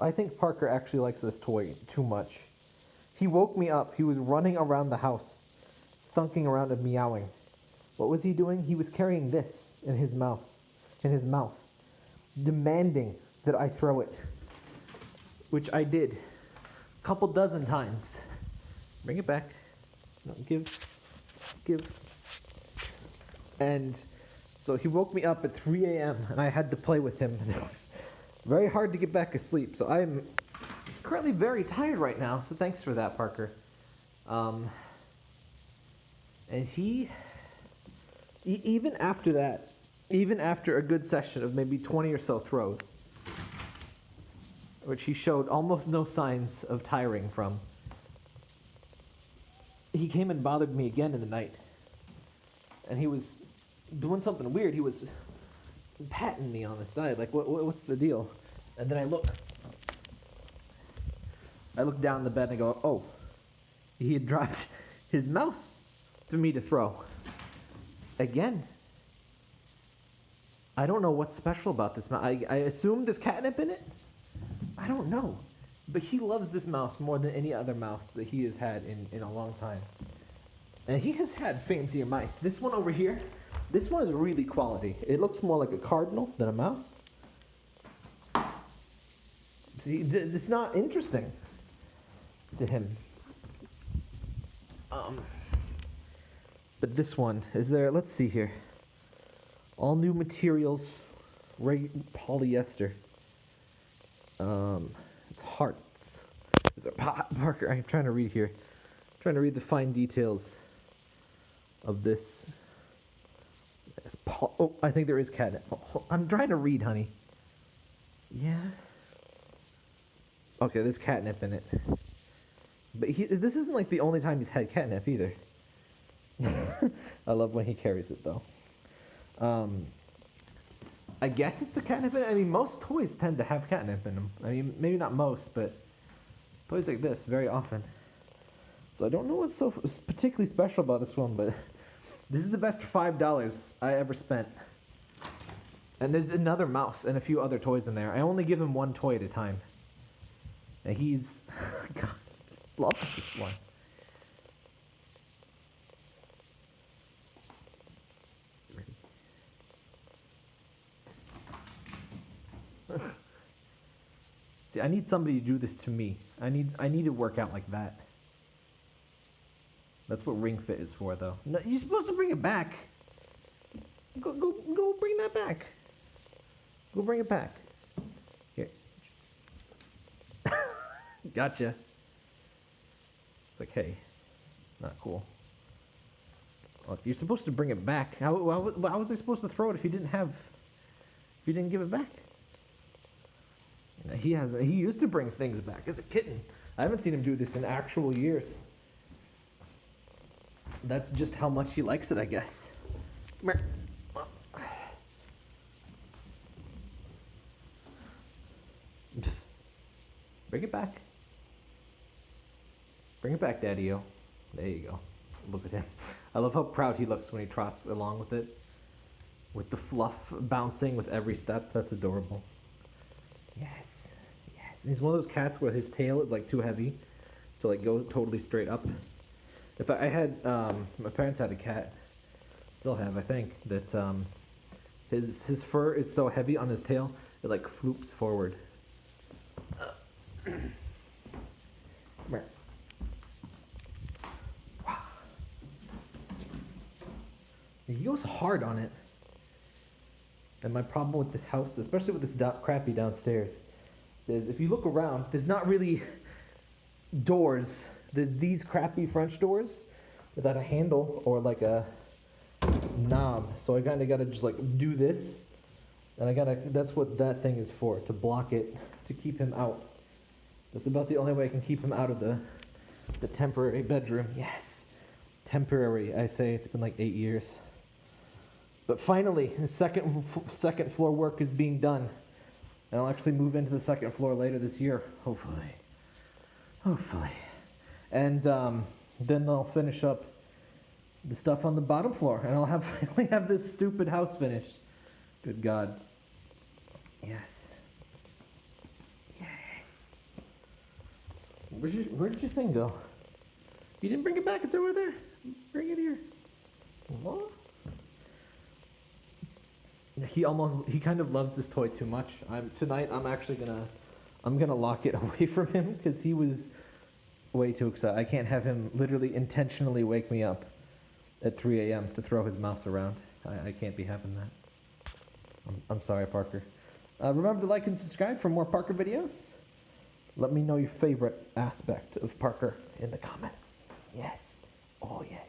I think Parker actually likes this toy too much. He woke me up. He was running around the house, thunking around and meowing. What was he doing? He was carrying this in his mouth, in his mouth, demanding that I throw it, which I did a couple dozen times. Bring it back. No, give, give. And so he woke me up at 3 a.m. and I had to play with him, very hard to get back asleep. So I'm currently very tired right now. So thanks for that, Parker. Um, and he, e- even after that, even after a good session of maybe 20 or so throws, which he showed almost no signs of tiring from, he came and bothered me again in the night. And he was doing something weird. He was patting me on the side, like, what, what, what's the deal? And then I look. I look down the bed and I go, oh, he had dropped his mouse for me to throw. Again. I don't know what's special about this mouse. I, I assume there's catnip in it? I don't know. But he loves this mouse more than any other mouse that he has had in, in a long time. And he has had fancier mice. This one over here, this one is really quality. It looks more like a cardinal than a mouse. See, it's not interesting to him. Um, but this one is there. Let's see here. All new materials, polyester. Um, it's hearts. Parker, I'm trying to read here. trying to read the fine details of this. Oh, I think there is catnip. I'm trying to read, honey. Yeah. Okay, there's catnip in it. But he, this isn't like the only time he's had catnip either. I love when he carries it though. Um, I guess it's the catnip in it. I mean, most toys tend to have catnip in them. I mean, maybe not most, but toys like this very often. So I don't know what's so particularly special about this one, but this is the best five dollars I ever spent. And there's another mouse and a few other toys in there. I only give him one toy at a time. And he's God, loves this one. See, I need somebody to do this to me. I need I need to work out like that. That's what Ring Fit is for, though. No, you're supposed to bring it back. Go go go bring that back. Go bring it back. Here. gotcha. It's like, hey, not cool. Well, you're supposed to bring it back. How, how, how was I supposed to throw it if you didn't have, if you didn't give it back? He has. He used to bring things back as a kitten. I haven't seen him do this in actual years. That's just how much he likes it, I guess. Come here. Bring it back. Bring it back, Daddy-O. There you go. Look at him. I love how proud he looks when he trots along with it. With the fluff bouncing with every step. That's adorable. Yes. Yes. And he's one of those cats where his tail is like too heavy to like go totally straight up. If I, had, um, my parents had a cat, still have, I think, that um, his his fur is so heavy on his tail it like floops forward. Come here. He goes hard on it. And my problem with this house, especially with this do- crappy downstairs, is if you look around, there's not really doors. There's these crappy French doors without a handle or like a knob. So I kind of got to just like do this. And I got to, that's what that thing is for, to block it, to keep him out. That's about the only way I can keep him out of the, the temporary bedroom. Yes. Temporary, I say. It's been like eight years. But finally, the second, second floor work is being done. And I'll actually move into the second floor later this year, hopefully. Hopefully. And um, then I'll finish up the stuff on the bottom floor, and I'll have finally have this stupid house finished. Good God. Yes. Yes. Where'd, your, where did your thing go? You didn't bring it back. It's over there. Bring it here. What? He almost he kind of loves this toy too much. I'm tonight. I'm actually gonna I'm gonna lock it away from him because he was way too excited. I can't have him literally intentionally wake me up at 3 a.m. to throw his mouse around. I, I can't be having that. I'm, I'm sorry, Parker. Uh, remember to like and subscribe for more Parker videos. Let me know your favorite aspect of Parker in the comments. Yes. Oh, yes.